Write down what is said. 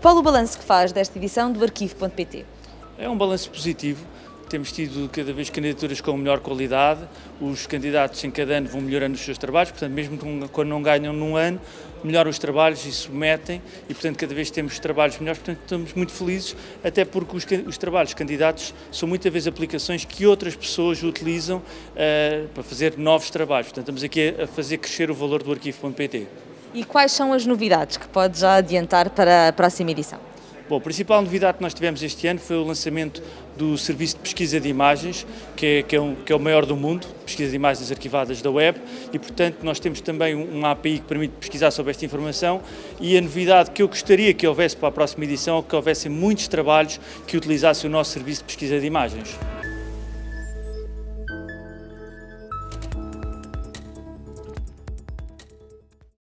Qual o balanço que faz desta edição do Arquivo.pt? É um balanço positivo. Temos tido cada vez candidaturas com melhor qualidade, os candidatos em cada ano vão melhorando os seus trabalhos, portanto, mesmo quando não ganham num ano, melhoram os trabalhos e submetem e, portanto, cada vez temos trabalhos melhores, portanto, estamos muito felizes, até porque os, os trabalhos candidatos são muitas vezes aplicações que outras pessoas utilizam uh, para fazer novos trabalhos. Portanto, estamos aqui a fazer crescer o valor do arquivo.pt. E quais são as novidades que pode já adiantar para a próxima edição? Bom, a principal novidade que nós tivemos este ano foi o lançamento do serviço de pesquisa de imagens, que é, que é, um, que é o maior do mundo, pesquisa de imagens arquivadas da web, e portanto nós temos também uma API que permite pesquisar sobre esta informação e a novidade que eu gostaria que houvesse para a próxima edição é que houvessem muitos trabalhos que utilizassem o nosso serviço de pesquisa de imagens.